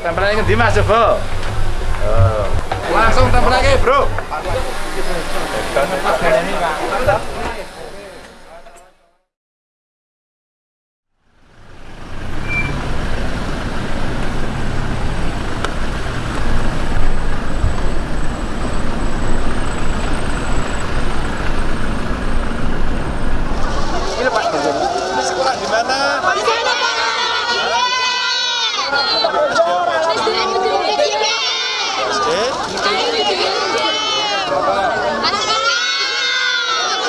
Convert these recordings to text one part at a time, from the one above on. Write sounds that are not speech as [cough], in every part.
tempel lagi di Mas coba. Oh. Langsung tempel lagi, Bro Pak, ini sekolah di mana? SD? Ya, Mbak. Oh, derek, eh, ya.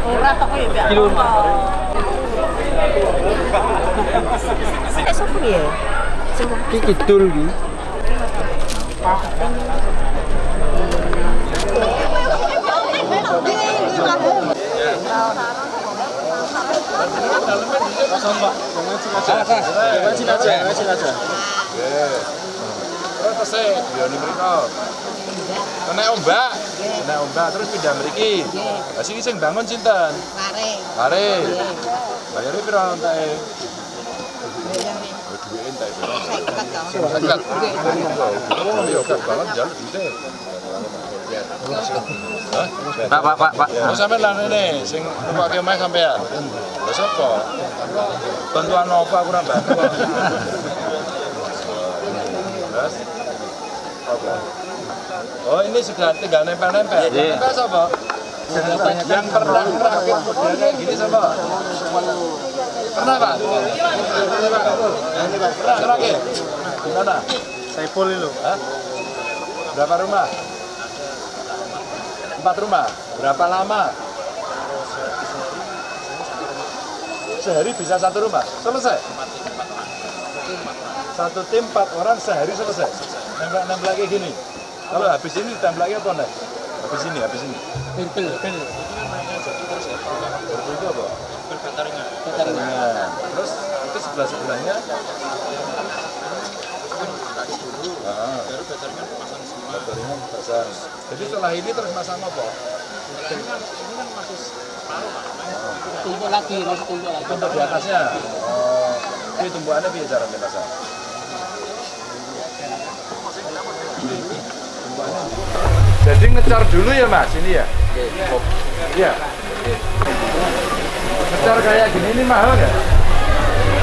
Murah ya, Eh, ya? Kidul iki. mriko kena ombak kena ombak terus pindah mriki lah sing sing bangun sinten bayarnya piro entake Oh, duwe entek Enggak. Oh, iya, banget. Hah? Pak, Pak, Pak, Pak. Terus ini, sing numpak omah sampean. Lha sapa? Bantuan apa aku ora bantu. [laughs] Terus? Apa? Oh ini sudah tinggal nempel-nempel. Iya. Nempel siapa? Yang pernah merakit kayak gini siapa? Pernah Pak? Pernah Pak? Pernah merakit? Gimana? Saiful itu. Hah? Berapa rumah? Empat rumah. Berapa lama? Sehari bisa satu rumah. Selesai. Satu tim empat orang sehari selesai. Nempel nempel lagi gini. Kalau habis ini ditempel lagi apa enggak? Habis ini, habis ini. Pintel, pintel. Berarti itu apa? Ringan. Terus itu sebelah sebelahnya. Ah. Baterai pasang. Jadi setelah ini terus masang apa? Tumpuk lagi, harus tumpuk lagi. Tumpuk di atasnya. Oh, ini tumpuannya biar cara pasang. Jadi ngecar dulu ya mas, ini ya? Iya. Ngecar kayak gini ini mahal nggak?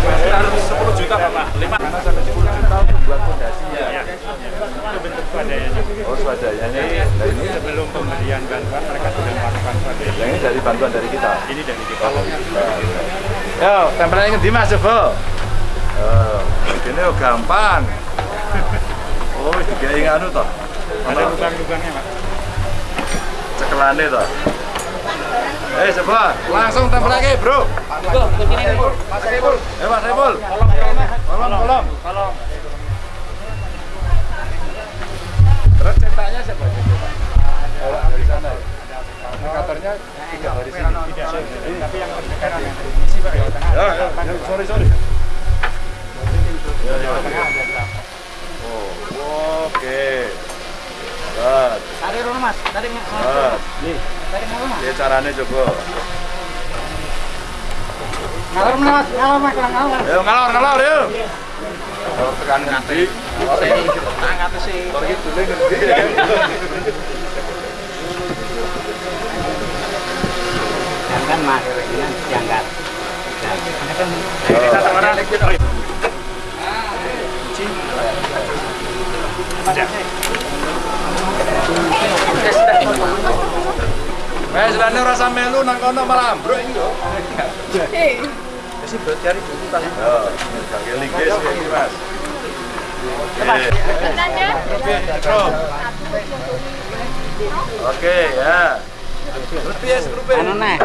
Sekitar 10 juta Bapak, 5 Karena sampai 10 juta untuk buat fondasinya. ya. Itu bentuk swadayanya. Oh swadayanya. Nah ini, Sebelum pemberian bantuan mereka sudah melakukan swadaya. yang ini dari bantuan dari kita. Ini dari kita. Yo, tempelnya di mas coba. Oh, ini [laughs] oh, gampang. Oh, juga ingat anu toh. Ada lubang-lubangnya Pak. Cekelane toh. Eh, coba langsung tempel lagi, Bro. Mas Saiful. Eh, Mas Saiful. Tolong, tolong. Kalau Terus cetaknya siapa dari sana ya. Indikatornya tidak dari sini. tapi yang yang isi Pak Jawa Tengah. Ya, ya, ya, sorry, sorry. Ya. Oh, oke. Tarik dulu mas, tarik. Nih, tarik dulu mas. Ini caranya coba. Ngalor mas, ngalor mas, ngalor. Ngalor, ngalor, yuk. Kalau tekan ngerti. Angkat sih. Kalau gitu deh ngerti. Jangan mas, jangan. Ini satu orang. Eh, selane rasa melu nang kono malah ambruk iki lho. Wis berarti buku tas. Yo, kaki linggis iki, Mas. Oke. Ya. Piye grupe? Anu nih.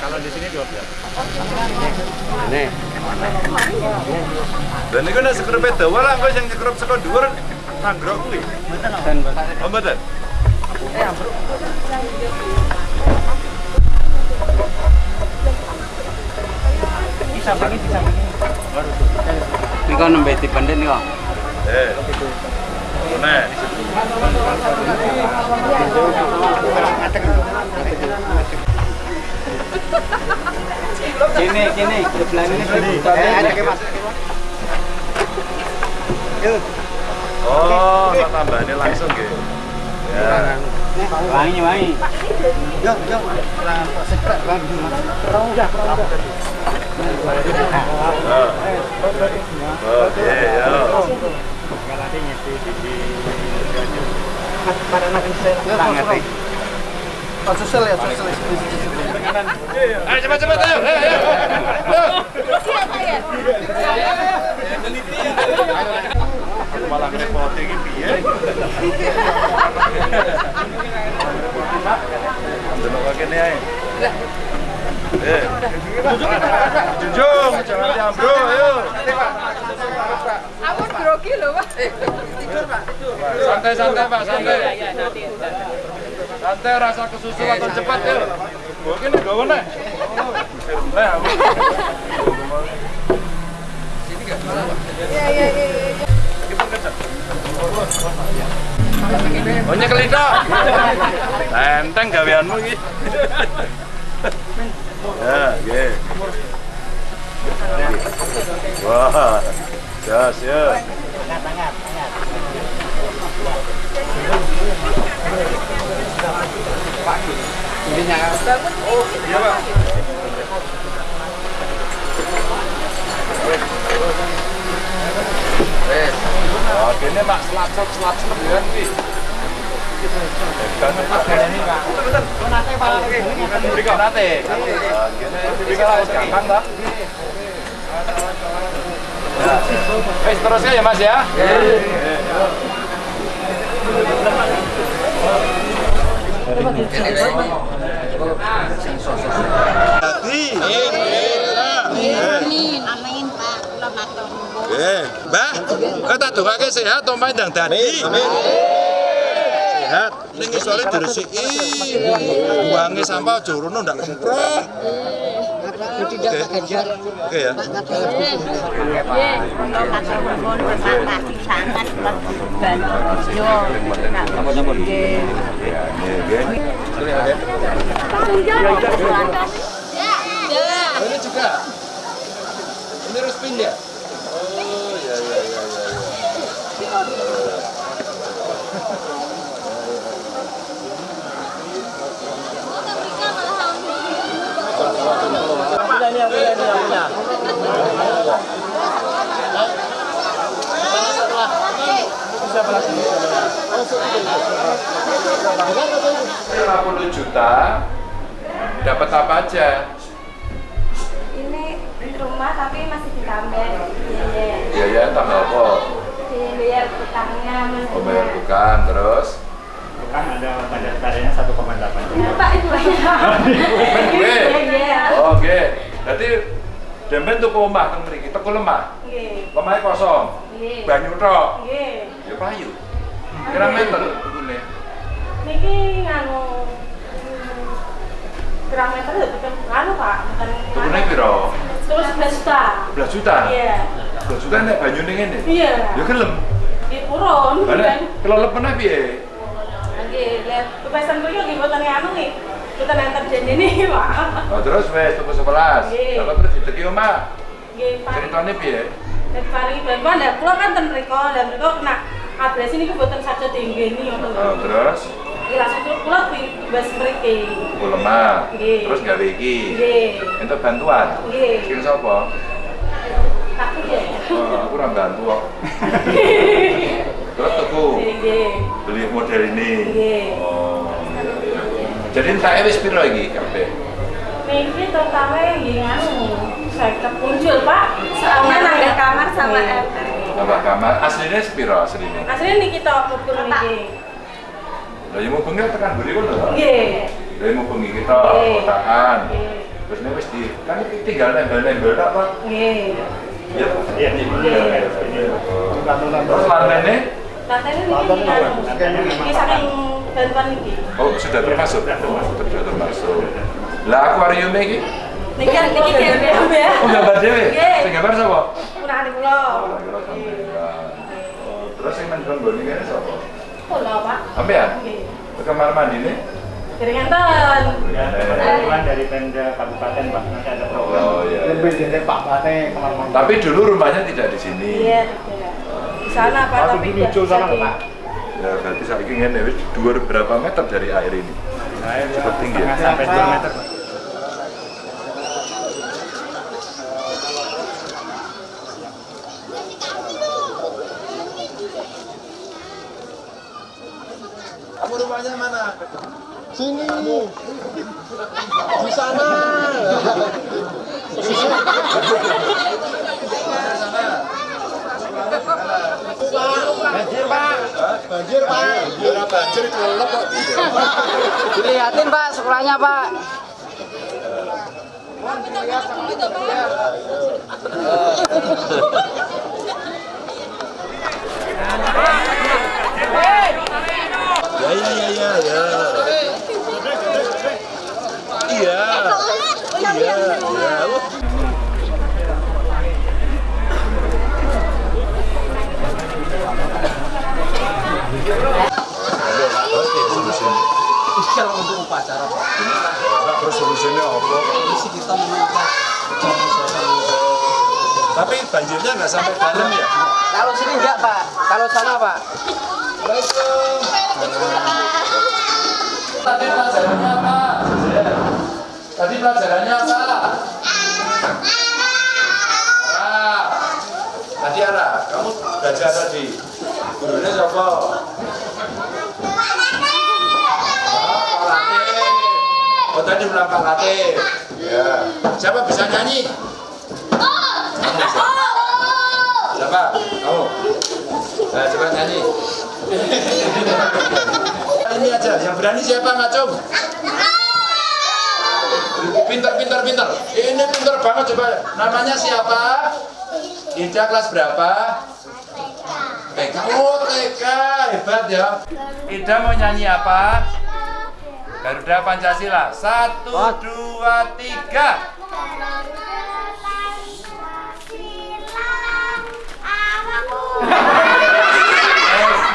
Kalau di sini 12. Nih, Dan ini kan sekrepe dawa lah, kok yang nyekrep saka dhuwur tanggrok kuwi. Oh, mboten. Ini kok nembe dipendhet nih kok. Eh. Nah, Kini kini sebelah ini Eh, ada ke mas. Oh, tak tambahane langsung nggih. Ya. wangi wangi. Oh. Oke, ya. Sangat nih. Ayo cepat cepat ayo. Ayo ayo. Ayo. Malah ngerepotin iki piye? Delok kene ae. Eh. Junjung, jangan diambro, ayo. Aku grogi loh, Pak. Santai santai Pak, santai. Santai rasa kesusu atau cepat yuk. Mungkin gawe nek. Eh, aku. Iya, iya, iya. Oh nyekel itu. Enteng gaweanmu iki. Ya, nggih. Wah. Jas ya. Iya, Pak. Oh, selacap selacap ya. Bisa lah, gampang dah. Ya. Ya Mas ya. Amin, amin Pak. Kula matur nuwun. Tak dongake sehat to Mbah ndang dadi. Amin. Sehat. Ning isore diresiki. Buange sampah aja rono ndak. Oke ya. Nggih, kula matur nuwun terima kasih sangat Pak. bantu. Yo. Napa-napa. Nggih. Ya. Ya. Ini juga. Ini Ruspin ya? 50 juta dapat apa aja? Ini rumah tapi masih ditambah biaya. Biaya tambah apa? Biaya utangnya masih Oh, bayar bukan terus Kan ada pada tarinya 1,8 Ya, Pak itu banyak. gue. [laughs] Iya, iya. Oh, oke. Berarti Demben tuku omah teng mriki, tuku lemah. Nggih. Lemahnya kosong. Nggih. Banyu tok. Nggih. Ya payu. Kira meter tukune. Niki nganu hmm, pirang meter ya bukan nganu Pak, bukan Tukune piro? Terus 11 juta. 11 juta. Iya. 11 juta nek banyune ngene. Iya. Ya gelem. Lah kan. kelelep meneh piye? Nggih, lihat kepesan kuwi nggih mboten anu nih. Mboten enter janjine [laughs] Pak. Oh, terus wes tuku 11. Nggih. Kalau terus diteki omah. Nggih, Pak. Ceritane piye? Dan paringi bantuan lah, kula kan ten mriko, dan mriko kena adres ini mboten saja dinggeni ngoten lho. Oh, terus Iki langsung kula- kula bebas mriki. lemah. Nggih. Terus gawe iki. Nggih. Entuk bantuan. Nggih. Sing sapa? Takut ya. Oh, aku ora bantu kok. [laughs] Terus Nggih. beli model ini. Nggih. Oh. Jadi entake wis piro iki kabeh? Niki totalnya nggih nganu, saya muncul Pak. Soalnya nambah kamar sama ember. Tambah kamar aslinya sepiro aslinya? Aslinya niki tok mubur niki. Lah yang mau bengi tekan buri kono lho. Nggih. Lah yang mau bengi kita. Nggih. Terus nek wis di kan tinggal nempel-nempel tak Pak? Nggih. Iya. Pak. Iya, ini. Ini. Terus lantainya Lantai ini ini ini saking bantuan ini. oh sudah termasuk. Oh, sudah termasuk. Lah akuariumnya iki? Niki niki gambar ya. Oh, gambar dhewe. Nggih. Sing gambar sapa? Punane kula. Oh, terus yang main trombon ini kan siapa? Kula, Pak. Sampean? Nggih. Ke kamar mandi nih? Dari ngenten. Ya, bantuan dari Pemda Kabupaten Pak, nanti ada program. Oh iya. Lebih dari Pak Bate kamar mandi. Tapi dulu rumahnya tidak di sini. Iya, tidak. Di sana Pak, tapi muncul sana Pak. Ya berarti saya ingin ya, wis dua berapa meter dari air ini? Cukup tinggi ya? Sampai 2 meter Pak. Kamu rumahnya mana? Sini. Di Banjir Pak. Banjir banjir kelelep kok. Dilihatin Pak sekolahnya Pak. Ya ya ya ya ya. Iya. Iya. Iya. Kalau untuk upacara Pak. Terus solusinya apa? Isi kita meminta Tapi banjirnya nggak sampai dalam ya? Kalau sini enggak Pak. Kalau sana Pak. Tadi pelajarannya apa? Tadi pelajarannya apa? Ara. Tadi Ara, kamu belajar tadi. Siapa? Oh tadi bilang Latif. Ya. Siapa bisa nyanyi? Siapa? Kamu. Nah, coba nyanyi. Ini aja, yang berani siapa ngacung? Pinter, pinter, pinter. Ini pinter banget coba. Namanya siapa? Ida kelas berapa? TK. Oh TK, hebat ya. Ida mau nyanyi apa? Garuda Pancasila. Satu, dua, tiga.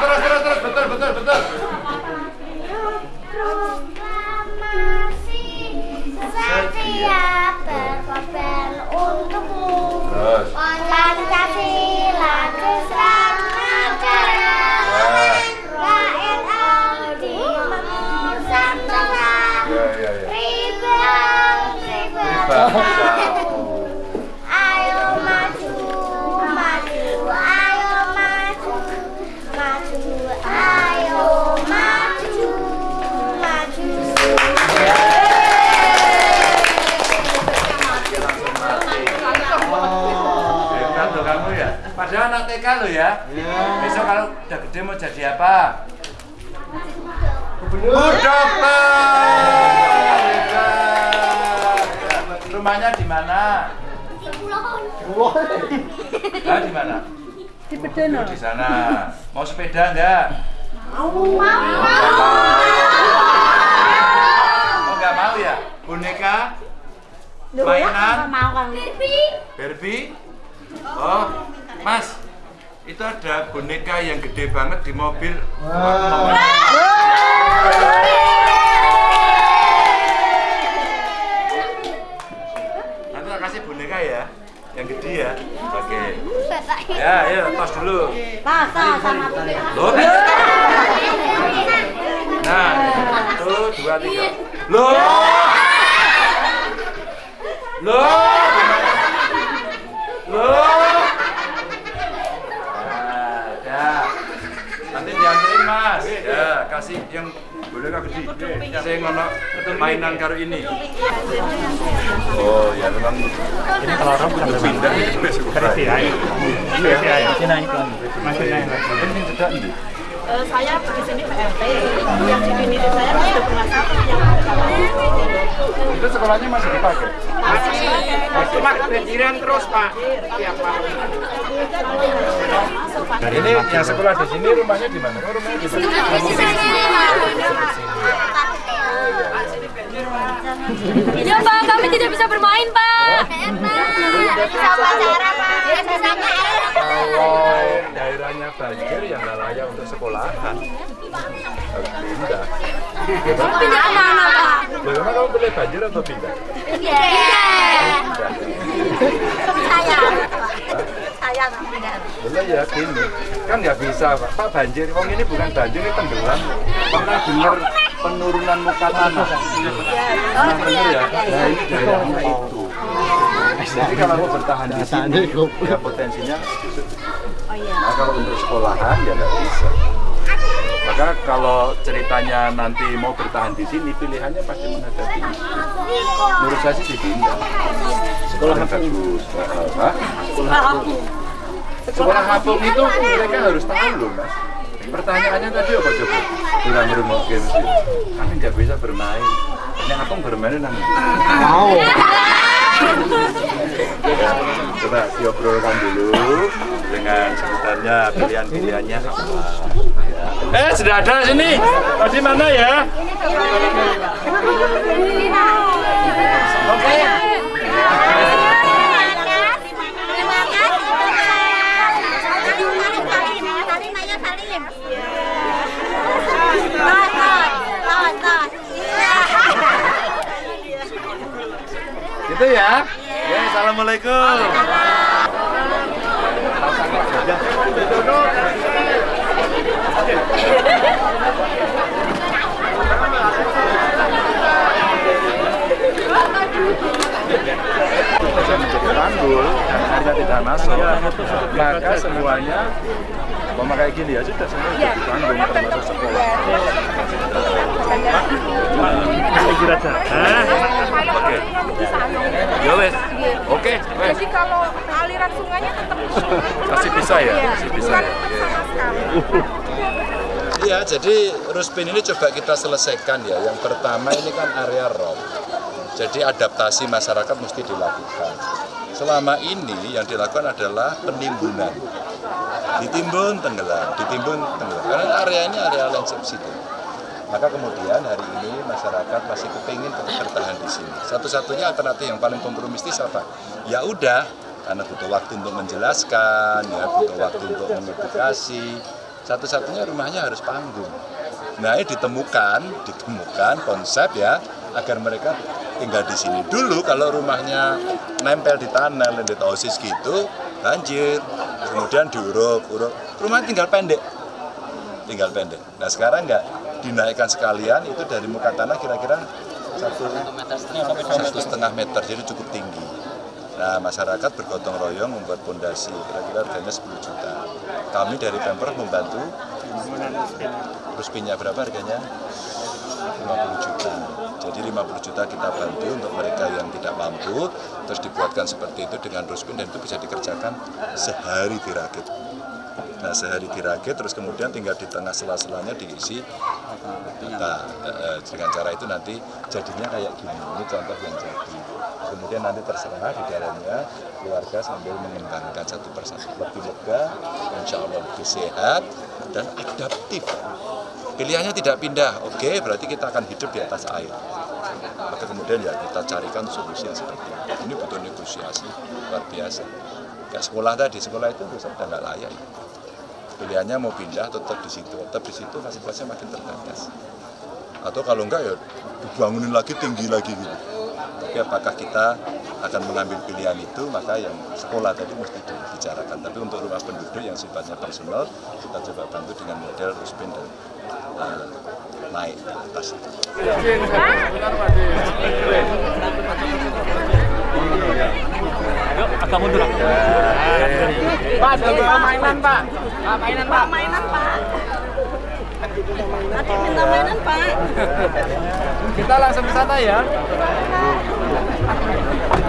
Terus, terus, terus, betul, betul, betul. Setia berkorban untukmu Terus. Pancasila Rumahnya di mana? Nah, di mana? Di Bedana. di sana. Mau sepeda enggak? Mau. Oh, enggak mau ya? Boneka? Mainan? Mau kan Barbie? Oh, Mas, itu ada boneka yang gede banget di mobil. Mau- Nanti tak kasih boneka ya, yang gede ya. Oke. Ya, ayo tos dulu. Pasal sama Loh, Nah, satu, dua, tiga. Loh. Loh. Loh. Nah, ya. Nanti dianterin mas. Ya, kasih yang. Saya ngono mainan karo ini. Oh, ya memang Ini kalau orang sampai pindah. Dari. VI. Masih naik lagi. Masih naik lagi. Ini tidak ini. Eh, saya di sini PRT, yang di sini saya sudah pernah satu yang Itu sekolahnya masih dipakai? Cuma kebanjiran terus Pak. Tiap tahun. Ini yang sekolah di sini rumahnya di mana? Oh, rumahnya di mana? Ya Pak, kami tidak bisa bermain Pak. Bisa pacaran Pak. Ya bisa Kalau daerahnya banjir yang nggak layak untuk sekolahan pindah. Pindah ke mana Pak? Bagaimana kamu pilih banjir atau pindah? Iya. Saya. Saya pindah. Bener ya gini, kan nggak bisa Pak. Pak banjir, wong ini bukan banjir, ini tenggelam. Pernah dengar penurunan muka tanah? Nah, bener ya. Nah ini daerahnya itu. Jadi kalau mau bertahan di sini, ya potensinya. Nah kalau untuk sekolahan ya nggak bisa. Maka kalau ceritanya nanti mau bertahan di sini, pilihannya pasti menghadap ini. Menurut saya sih dipindah. Sekolah bagus. Hah? Sekolah hapung itu mereka harus tahu loh mas. Pertanyaannya tadi apa coba? Kurang mungkin sih. Kami nggak bisa bermain. Yang hapung bermain nanti. Mau. Coba diobrolkan dulu dengan sebutannya pilihan-pilihannya apa. Eh, sudah ada sini. Tadi mana ya? Oke. Gitu ya. Ya, assalamualaikum. Bisa menjadi tanggul dan area tidak masuk, maka semuanya memakai gini ya sudah semua jadi tanggung termasuk sekolah. Oke. Ya wes. Oke. Jadi kalau aliran sungainya tetap Masih bisa ya? Masih bisa ya. Iya, jadi Ruspin ini coba kita selesaikan ya. Yang pertama ini kan area rob. Jadi adaptasi masyarakat mesti dilakukan. Selama ini yang dilakukan adalah penimbunan. Ditimbun tenggelam, ditimbun tenggelam. Karena area ini area land subsidi. Maka kemudian hari ini masyarakat masih kepingin tetap bertahan di sini. Satu-satunya alternatif yang paling kompromistis apa? Ya udah, karena butuh waktu untuk menjelaskan, ya butuh waktu untuk mengedukasi. Satu-satunya rumahnya harus panggung. Nah, ini ditemukan, ditemukan konsep ya agar mereka tinggal di sini dulu. Kalau rumahnya nempel di tanah, di osis gitu, banjir. Kemudian diuruk, uruk. Rumah tinggal pendek, tinggal pendek. Nah sekarang enggak dinaikkan sekalian itu dari muka tanah kira-kira satu satu setengah meter, jadi cukup tinggi. Nah masyarakat bergotong royong membuat pondasi, kira-kira harganya 10 juta. Kami dari Pemprov membantu. Ruspinnya berapa harganya? 50 juta. Jadi 50 juta kita bantu untuk mereka yang tidak mampu, terus dibuatkan seperti itu dengan ruspin dan itu bisa dikerjakan sehari dirakit. Nah sehari dirakit, terus kemudian tinggal di tengah sela-selanya diisi. Eh, dengan cara itu nanti jadinya kayak gini. Ini contoh yang jadi. Kemudian nanti terserah di dalamnya keluarga sambil mengembangkan satu persatu lebih lega, insya Allah lebih sehat dan adaptif. Pilihannya tidak pindah, oke berarti kita akan hidup di atas air. Maka kemudian ya kita carikan solusi yang seperti ini. Ini butuh negosiasi luar biasa. Kayak sekolah tadi, sekolah itu rusak dan nggak layak. Pilihannya mau pindah tetap di situ, tetap di situ fasilitasnya makin terbatas. Atau kalau enggak ya dibangunin lagi tinggi lagi gitu. Tapi apakah kita akan mengambil pilihan itu, maka yang sekolah tadi mesti dibicarakan. Tapi untuk rumah penduduk yang sifatnya personal, kita coba bantu dengan model Ruspin dan uh, naik ke atas. agak mundur. Pak, ada mainan Pak. Pak, mainan Pak. mainan pak. Nanti minta mainan pak. Kita langsung ke sana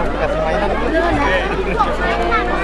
ya. Mainan.